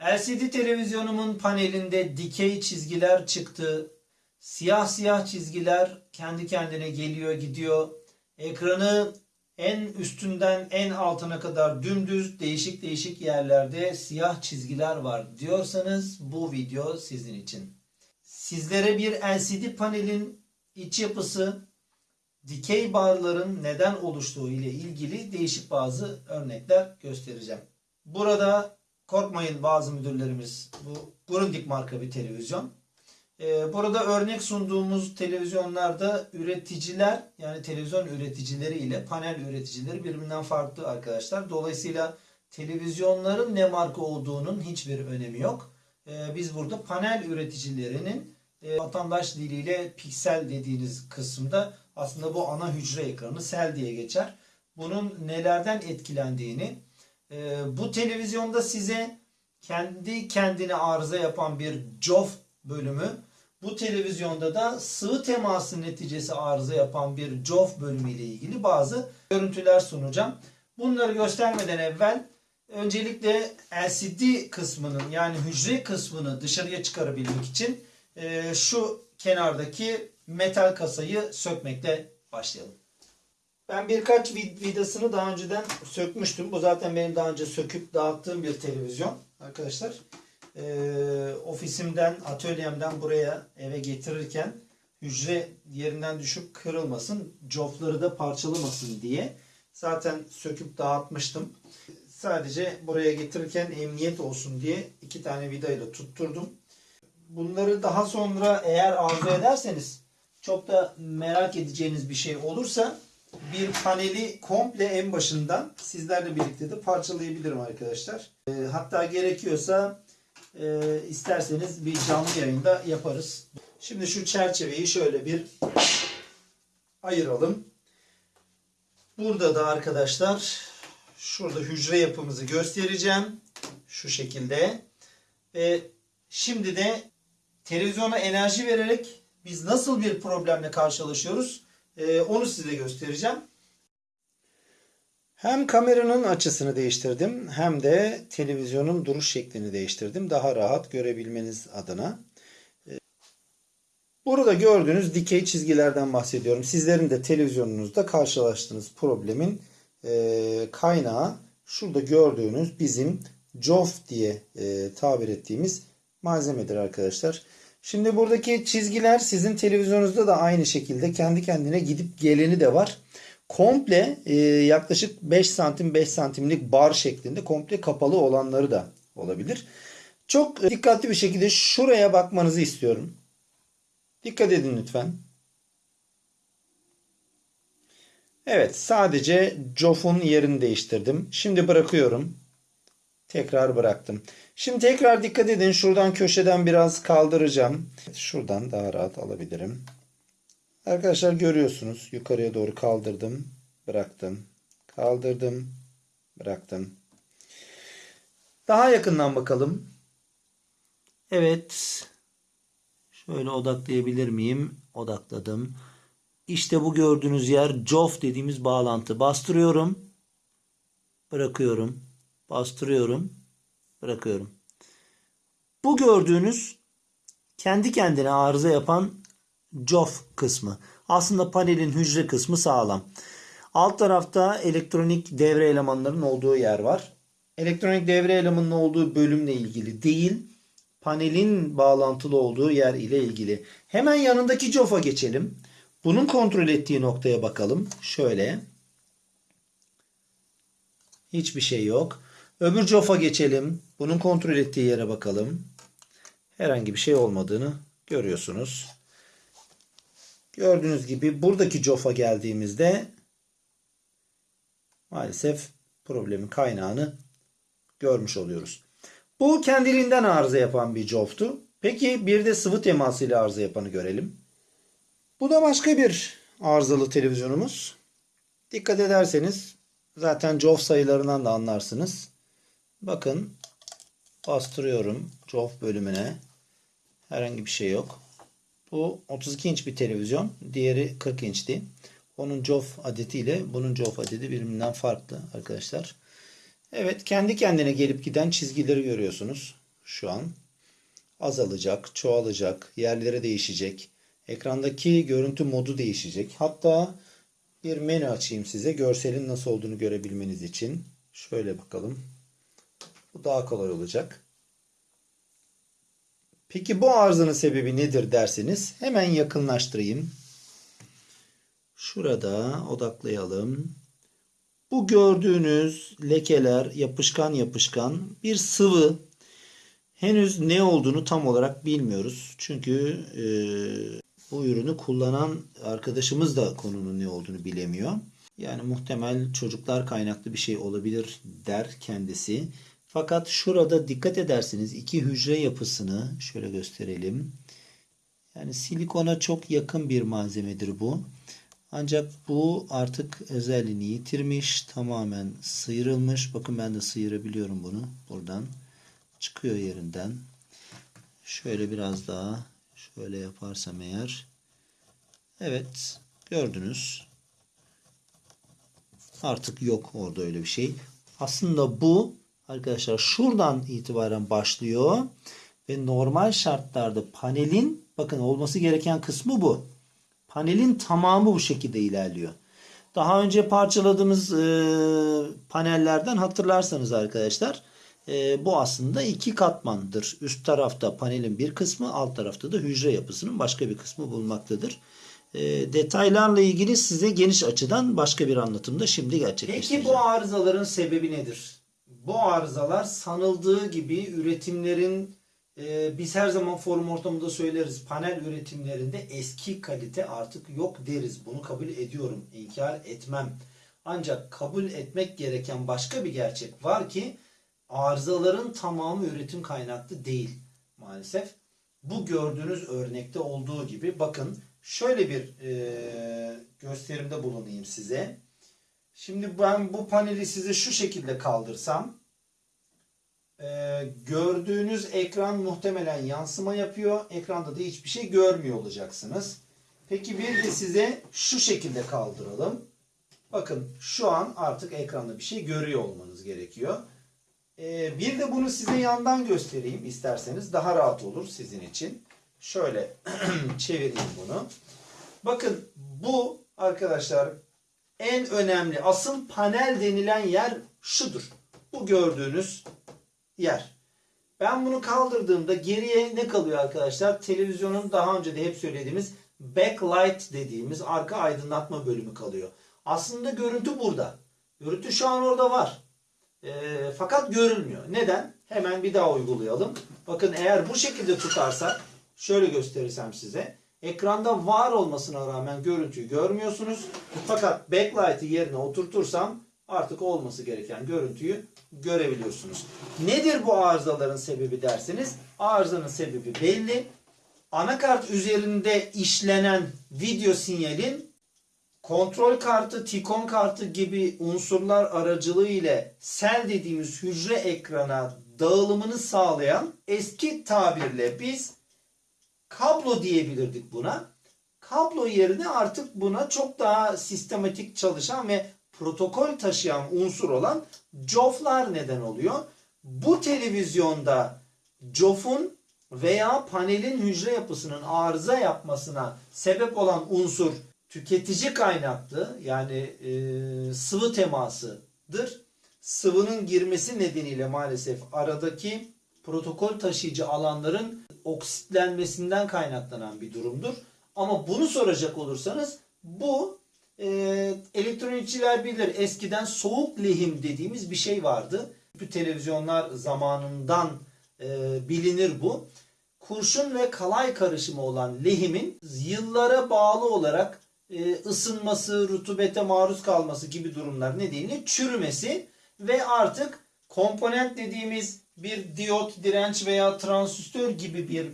LCD televizyonumun panelinde dikey çizgiler çıktı. Siyah siyah çizgiler kendi kendine geliyor gidiyor. Ekranı en üstünden en altına kadar dümdüz değişik değişik yerlerde siyah çizgiler var diyorsanız bu video sizin için. Sizlere bir LCD panelin iç yapısı, dikey barların neden oluştuğu ile ilgili değişik bazı örnekler göstereceğim. Burada korkmayın bazı müdürlerimiz bu Grundig marka bir televizyon. Ee, burada örnek sunduğumuz televizyonlarda üreticiler yani televizyon üreticileri ile panel üreticileri birbirinden farklı arkadaşlar. Dolayısıyla televizyonların ne marka olduğunun hiçbir önemi yok. Ee, biz burada panel üreticilerinin e, vatandaş diliyle piksel dediğiniz kısımda aslında bu ana hücre ekranı sel diye geçer. Bunun nelerden etkilendiğini e, bu televizyonda size kendi kendine arıza yapan bir COF bölümü bu televizyonda da sıvı teması neticesi arıza yapan bir COF bölümü ile ilgili bazı görüntüler sunacağım. Bunları göstermeden evvel öncelikle LCD kısmının yani hücre kısmını dışarıya çıkarabilmek için e, şu kenardaki metal kasayı sökmekle başlayalım. Ben birkaç vid- vidasını daha önceden sökmüştüm. Bu zaten benim daha önce söküp dağıttığım bir televizyon arkadaşlar. Ee, ofisimden, atölyemden buraya eve getirirken hücre yerinden düşüp kırılmasın, cofları da parçalamasın diye zaten söküp dağıtmıştım. Sadece buraya getirirken emniyet olsun diye iki tane vidayla tutturdum. Bunları daha sonra eğer arzu ederseniz çok da merak edeceğiniz bir şey olursa bir paneli komple en başından sizlerle birlikte de parçalayabilirim arkadaşlar. Ee, hatta gerekiyorsa e, isterseniz bir canlı yayında yaparız. Şimdi şu çerçeveyi şöyle bir ayıralım. Burada da arkadaşlar şurada hücre yapımızı göstereceğim. Şu şekilde. Ve şimdi de televizyona enerji vererek biz nasıl bir problemle karşılaşıyoruz ee, onu size göstereceğim. Hem kameranın açısını değiştirdim hem de televizyonun duruş şeklini değiştirdim. Daha rahat görebilmeniz adına. Ee, Burada gördüğünüz dikey çizgilerden bahsediyorum. Sizlerin de televizyonunuzda karşılaştığınız problemin e, kaynağı şurada gördüğünüz bizim COF diye e, tabir ettiğimiz malzemedir arkadaşlar. Şimdi buradaki çizgiler sizin televizyonunuzda da aynı şekilde kendi kendine gidip geleni de var. Komple e, yaklaşık 5 santim 5 santimlik bar şeklinde komple kapalı olanları da olabilir. Çok e, dikkatli bir şekilde şuraya bakmanızı istiyorum. Dikkat edin lütfen. Evet sadece COF'un yerini değiştirdim. Şimdi bırakıyorum. Tekrar bıraktım. Şimdi tekrar dikkat edin. Şuradan köşeden biraz kaldıracağım. Şuradan daha rahat alabilirim. Arkadaşlar görüyorsunuz. Yukarıya doğru kaldırdım. Bıraktım. Kaldırdım. Bıraktım. Daha yakından bakalım. Evet. Şöyle odaklayabilir miyim? Odakladım. İşte bu gördüğünüz yer COF dediğimiz bağlantı. Bastırıyorum. Bırakıyorum. Bastırıyorum. Bırakıyorum. Bu gördüğünüz kendi kendine arıza yapan COF kısmı. Aslında panelin hücre kısmı sağlam. Alt tarafta elektronik devre elemanlarının olduğu yer var. Elektronik devre elemanının olduğu bölümle ilgili değil, panelin bağlantılı olduğu yer ile ilgili. Hemen yanındaki COF'a geçelim. Bunun kontrol ettiği noktaya bakalım. Şöyle. Hiçbir şey yok. Öbür COF'a geçelim. Bunun kontrol ettiği yere bakalım. Herhangi bir şey olmadığını görüyorsunuz. Gördüğünüz gibi buradaki COF'a geldiğimizde maalesef problemin kaynağını görmüş oluyoruz. Bu kendiliğinden arıza yapan bir COF'tu. Peki bir de sıvı temasıyla arıza yapanı görelim. Bu da başka bir arızalı televizyonumuz. Dikkat ederseniz zaten COF sayılarından da anlarsınız. Bakın bastırıyorum COF bölümüne. Herhangi bir şey yok. Bu 32 inç bir televizyon. Diğeri 40 inçti. Onun COF adetiyle bunun COF adeti birbirinden farklı arkadaşlar. Evet kendi kendine gelip giden çizgileri görüyorsunuz. şu an. Azalacak, çoğalacak, yerleri değişecek. Ekrandaki görüntü modu değişecek. Hatta bir menü açayım size görselin nasıl olduğunu görebilmeniz için. Şöyle bakalım. Bu daha kolay olacak. Peki bu arızanın sebebi nedir derseniz hemen yakınlaştırayım. Şurada odaklayalım. Bu gördüğünüz lekeler yapışkan yapışkan bir sıvı. Henüz ne olduğunu tam olarak bilmiyoruz. Çünkü e, bu ürünü kullanan arkadaşımız da konunun ne olduğunu bilemiyor. Yani muhtemel çocuklar kaynaklı bir şey olabilir der kendisi. Fakat şurada dikkat ederseniz iki hücre yapısını şöyle gösterelim. Yani silikona çok yakın bir malzemedir bu. Ancak bu artık özelliğini yitirmiş. Tamamen sıyrılmış. Bakın ben de sıyırabiliyorum bunu. Buradan çıkıyor yerinden. Şöyle biraz daha şöyle yaparsam eğer. Evet gördünüz. Artık yok orada öyle bir şey. Aslında bu arkadaşlar şuradan itibaren başlıyor ve normal şartlarda panelin bakın olması gereken kısmı bu. Panelin tamamı bu şekilde ilerliyor. Daha önce parçaladığımız e, panellerden hatırlarsanız arkadaşlar e, bu aslında iki katmandır. Üst tarafta panelin bir kısmı alt tarafta da hücre yapısının başka bir kısmı bulunmaktadır. E, detaylarla ilgili size geniş açıdan başka bir anlatımda şimdi gerçekleştireceğim. Peki bu arızaların sebebi nedir? Bu arızalar sanıldığı gibi üretimlerin e, biz her zaman forum ortamında söyleriz panel üretimlerinde eski kalite artık yok deriz. Bunu kabul ediyorum. inkar etmem. Ancak kabul etmek gereken başka bir gerçek var ki arızaların tamamı üretim kaynaklı değil maalesef. Bu gördüğünüz örnekte olduğu gibi bakın şöyle bir e, gösterimde bulunayım size. Şimdi ben bu paneli size şu şekilde kaldırsam e, gördüğünüz ekran muhtemelen yansıma yapıyor. Ekranda da hiçbir şey görmüyor olacaksınız. Peki bir de size şu şekilde kaldıralım. Bakın şu an artık ekranda bir şey görüyor olmanız gerekiyor. E, bir de bunu size yandan göstereyim isterseniz. Daha rahat olur sizin için. Şöyle çevireyim bunu. Bakın bu arkadaşlar en önemli asıl panel denilen yer şudur. Bu gördüğünüz yer. Ben bunu kaldırdığımda geriye ne kalıyor arkadaşlar? Televizyonun daha önce de hep söylediğimiz backlight dediğimiz arka aydınlatma bölümü kalıyor. Aslında görüntü burada. Görüntü şu an orada var. E, fakat görülmüyor. Neden? Hemen bir daha uygulayalım. Bakın eğer bu şekilde tutarsak şöyle gösterirsem size. Ekranda var olmasına rağmen görüntüyü görmüyorsunuz. Fakat backlight'ı yerine oturtursam artık olması gereken görüntüyü görebiliyorsunuz. Nedir bu arızaların sebebi derseniz arızanın sebebi belli. Anakart üzerinde işlenen video sinyalin kontrol kartı, tikon kartı gibi unsurlar aracılığı ile sel dediğimiz hücre ekrana dağılımını sağlayan eski tabirle biz kablo diyebilirdik buna. Kablo yerine artık buna çok daha sistematik çalışan ve protokol taşıyan unsur olan COF'lar neden oluyor. Bu televizyonda COF'un veya panelin hücre yapısının arıza yapmasına sebep olan unsur tüketici kaynaklı yani e, sıvı temasıdır. Sıvının girmesi nedeniyle maalesef aradaki protokol taşıyıcı alanların oksitlenmesinden kaynaklanan bir durumdur. Ama bunu soracak olursanız bu e, elektronikçiler bilir. Eskiden soğuk lehim dediğimiz bir şey vardı. Bu televizyonlar zamanından e, bilinir bu. Kurşun ve kalay karışımı olan lehimin yıllara bağlı olarak e, ısınması, rutubete maruz kalması gibi durumlar nedeniyle çürümesi ve artık komponent dediğimiz bir diyot, direnç veya transistör gibi bir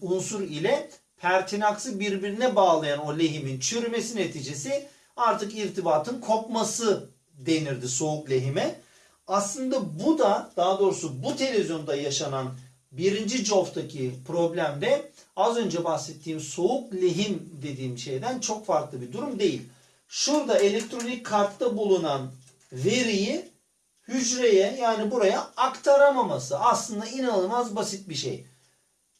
unsur ile pertinaksı birbirine bağlayan o lehimin çürümesi neticesi artık irtibatın kopması denirdi soğuk lehime. Aslında bu da daha doğrusu bu televizyonda yaşanan birinci COF'taki problemde az önce bahsettiğim soğuk lehim dediğim şeyden çok farklı bir durum değil. Şurada elektronik kartta bulunan veriyi hücreye yani buraya aktaramaması. Aslında inanılmaz basit bir şey.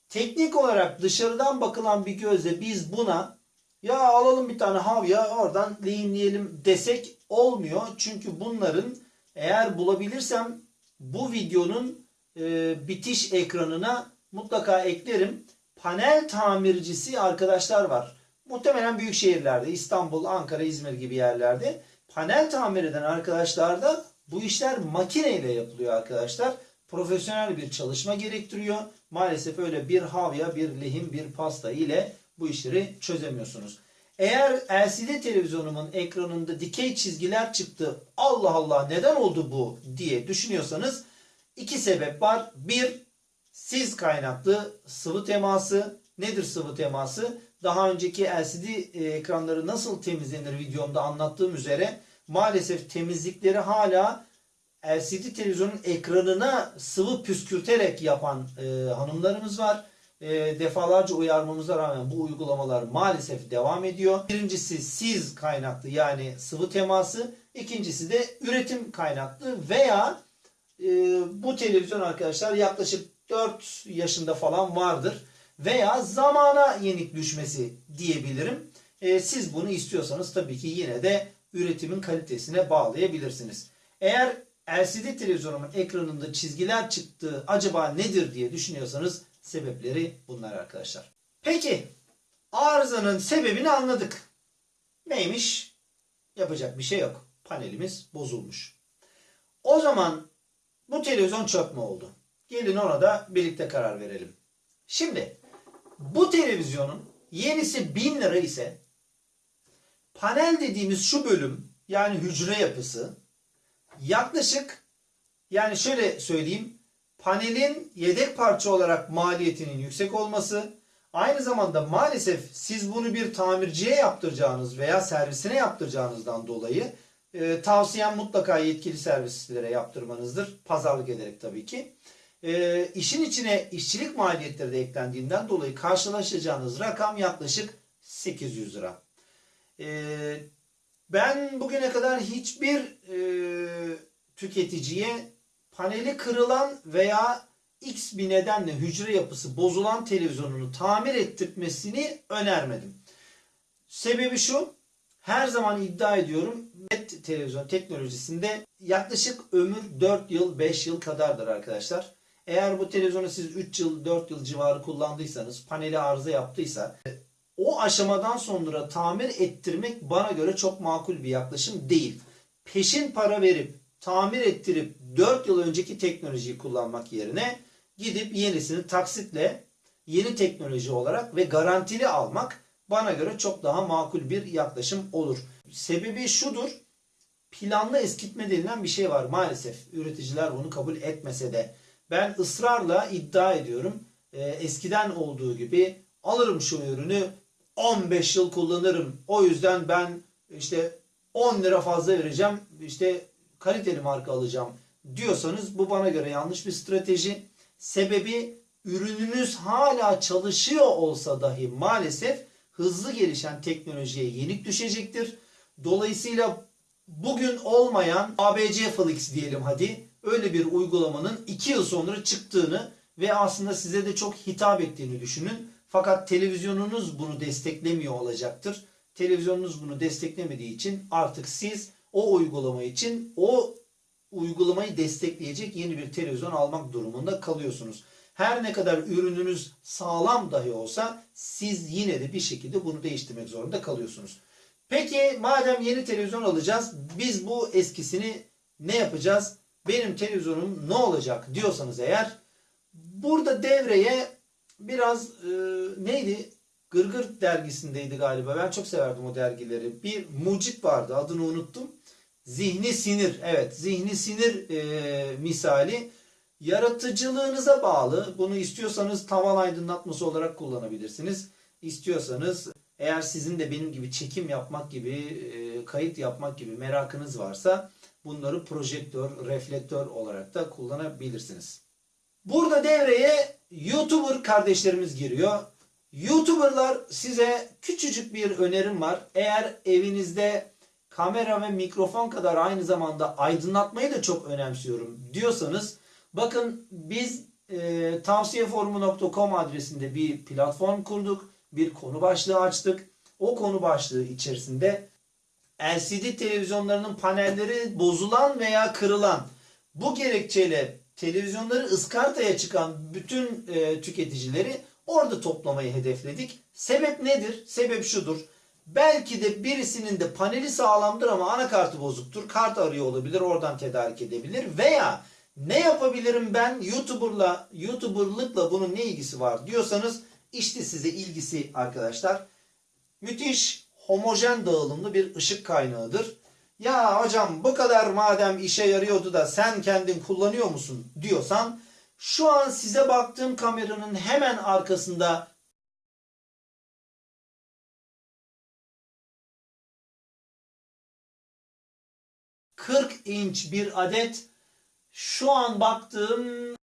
Teknik olarak dışarıdan bakılan bir gözle biz buna ya alalım bir tane havya oradan lehimleyelim desek olmuyor. Çünkü bunların eğer bulabilirsem bu videonun e, bitiş ekranına mutlaka eklerim. Panel tamircisi arkadaşlar var. Muhtemelen büyük şehirlerde İstanbul, Ankara, İzmir gibi yerlerde panel tamir eden arkadaşlar da bu işler makineyle yapılıyor arkadaşlar. Profesyonel bir çalışma gerektiriyor. Maalesef öyle bir havya, bir lehim, bir pasta ile bu işleri çözemiyorsunuz. Eğer LCD televizyonumun ekranında dikey çizgiler çıktı. Allah Allah neden oldu bu diye düşünüyorsanız iki sebep var. Bir, siz kaynaklı sıvı teması. Nedir sıvı teması? Daha önceki LCD ekranları nasıl temizlenir videomda anlattığım üzere maalesef temizlikleri hala LCD televizyonun ekranına sıvı püskürterek yapan e, hanımlarımız var. E, defalarca uyarmamıza rağmen bu uygulamalar maalesef devam ediyor. Birincisi siz kaynaklı yani sıvı teması. İkincisi de üretim kaynaklı veya e, bu televizyon arkadaşlar yaklaşık 4 yaşında falan vardır. Veya zamana yenik düşmesi diyebilirim. E, siz bunu istiyorsanız tabii ki yine de üretimin kalitesine bağlayabilirsiniz. Eğer LCD televizyonumun ekranında çizgiler çıktığı acaba nedir diye düşünüyorsanız sebepleri bunlar arkadaşlar. Peki arızanın sebebini anladık. Neymiş? Yapacak bir şey yok. Panelimiz bozulmuş. O zaman bu televizyon çöp mü oldu? Gelin ona da birlikte karar verelim. Şimdi bu televizyonun yenisi 1000 lira ise panel dediğimiz şu bölüm yani hücre yapısı yaklaşık yani şöyle söyleyeyim panelin yedek parça olarak maliyetinin yüksek olması aynı zamanda maalesef siz bunu bir tamirciye yaptıracağınız veya servisine yaptıracağınızdan dolayı e, tavsiyem mutlaka yetkili servislere yaptırmanızdır. Pazarlık ederek tabii ki. E, işin içine işçilik maliyetleri de eklendiğinden dolayı karşılaşacağınız rakam yaklaşık 800 lira. E, ben bugüne kadar hiçbir e, tüketiciye paneli kırılan veya X bir nedenle hücre yapısı bozulan televizyonunu tamir ettirmesini önermedim. Sebebi şu, her zaman iddia ediyorum LED televizyon teknolojisinde yaklaşık ömür 4 yıl 5 yıl kadardır arkadaşlar. Eğer bu televizyonu siz 3 yıl 4 yıl civarı kullandıysanız paneli arıza yaptıysa o aşamadan sonra tamir ettirmek bana göre çok makul bir yaklaşım değil. Peşin para verip tamir ettirip 4 yıl önceki teknolojiyi kullanmak yerine gidip yenisini taksitle yeni teknoloji olarak ve garantili almak bana göre çok daha makul bir yaklaşım olur. Sebebi şudur. Planlı eskitme denilen bir şey var maalesef. Üreticiler bunu kabul etmese de. Ben ısrarla iddia ediyorum. E, eskiden olduğu gibi alırım şu ürünü 15 yıl kullanırım. O yüzden ben işte 10 lira fazla vereceğim. İşte kaliteli marka alacağım diyorsanız bu bana göre yanlış bir strateji. Sebebi ürününüz hala çalışıyor olsa dahi maalesef hızlı gelişen teknolojiye yenik düşecektir. Dolayısıyla bugün olmayan ABC Flix diyelim hadi öyle bir uygulamanın 2 yıl sonra çıktığını ve aslında size de çok hitap ettiğini düşünün. Fakat televizyonunuz bunu desteklemiyor olacaktır. Televizyonunuz bunu desteklemediği için artık siz o uygulama için o uygulamayı destekleyecek yeni bir televizyon almak durumunda kalıyorsunuz. Her ne kadar ürününüz sağlam dahi olsa siz yine de bir şekilde bunu değiştirmek zorunda kalıyorsunuz. Peki madem yeni televizyon alacağız biz bu eskisini ne yapacağız? Benim televizyonum ne olacak diyorsanız eğer burada devreye biraz e, neydi? Gırgır dergisindeydi galiba. Ben çok severdim o dergileri. Bir mucit vardı adını unuttum. Zihni sinir. Evet zihni sinir e, misali yaratıcılığınıza bağlı. Bunu istiyorsanız tavan aydınlatması olarak kullanabilirsiniz. İstiyorsanız eğer sizin de benim gibi çekim yapmak gibi, e, kayıt yapmak gibi merakınız varsa bunları projektör, reflektör olarak da kullanabilirsiniz. Burada devreye YouTuber kardeşlerimiz giriyor. YouTuber'lar size küçücük bir önerim var. Eğer evinizde kamera ve mikrofon kadar aynı zamanda aydınlatmayı da çok önemsiyorum diyorsanız bakın biz e, tavsiyeforumu.com adresinde bir platform kurduk. Bir konu başlığı açtık. O konu başlığı içerisinde LCD televizyonlarının panelleri bozulan veya kırılan bu gerekçeyle televizyonları ıskartaya çıkan bütün e, tüketicileri orada toplamayı hedefledik. Sebep nedir? Sebep şudur. Belki de birisinin de paneli sağlamdır ama anakartı bozuktur. Kart arıyor olabilir. Oradan tedarik edebilir. Veya ne yapabilirim ben YouTuber'la, YouTuber'lıkla bunun ne ilgisi var diyorsanız işte size ilgisi arkadaşlar. Müthiş homojen dağılımlı bir ışık kaynağıdır. Ya hocam bu kadar madem işe yarıyordu da sen kendin kullanıyor musun diyorsan şu an size baktığım kameranın hemen arkasında ...40 inç bir adet şu an baktığım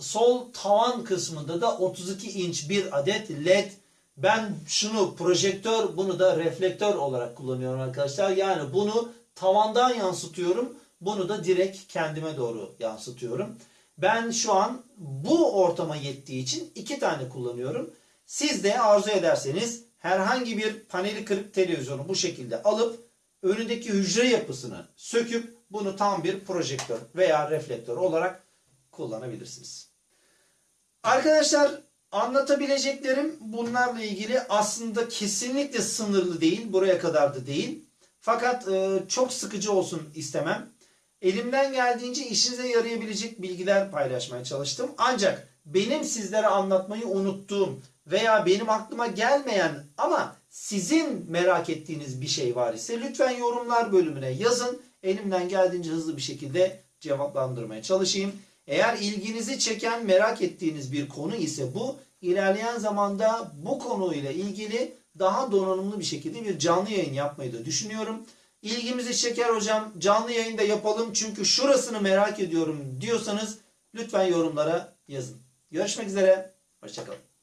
sol tavan kısmında da 32 inç bir adet led ben şunu projektör bunu da reflektör olarak kullanıyorum arkadaşlar. Yani bunu tavandan yansıtıyorum. Bunu da direkt kendime doğru yansıtıyorum. Ben şu an bu ortama yettiği için iki tane kullanıyorum. Siz de arzu ederseniz herhangi bir paneli kırık televizyonu bu şekilde alıp önündeki hücre yapısını söküp bunu tam bir projektör veya reflektör olarak kullanabilirsiniz. Arkadaşlar anlatabileceklerim bunlarla ilgili aslında kesinlikle sınırlı değil. Buraya kadar da değil. Fakat e, çok sıkıcı olsun istemem. Elimden geldiğince işinize yarayabilecek bilgiler paylaşmaya çalıştım. Ancak benim sizlere anlatmayı unuttuğum veya benim aklıma gelmeyen ama sizin merak ettiğiniz bir şey var ise lütfen yorumlar bölümüne yazın. Elimden geldiğince hızlı bir şekilde cevaplandırmaya çalışayım. Eğer ilginizi çeken merak ettiğiniz bir konu ise bu ilerleyen zamanda bu konuyla ilgili daha donanımlı bir şekilde bir canlı yayın yapmayı da düşünüyorum. İlgimizi çeker hocam canlı yayında yapalım çünkü şurasını merak ediyorum diyorsanız lütfen yorumlara yazın. Görüşmek üzere. Hoşçakalın.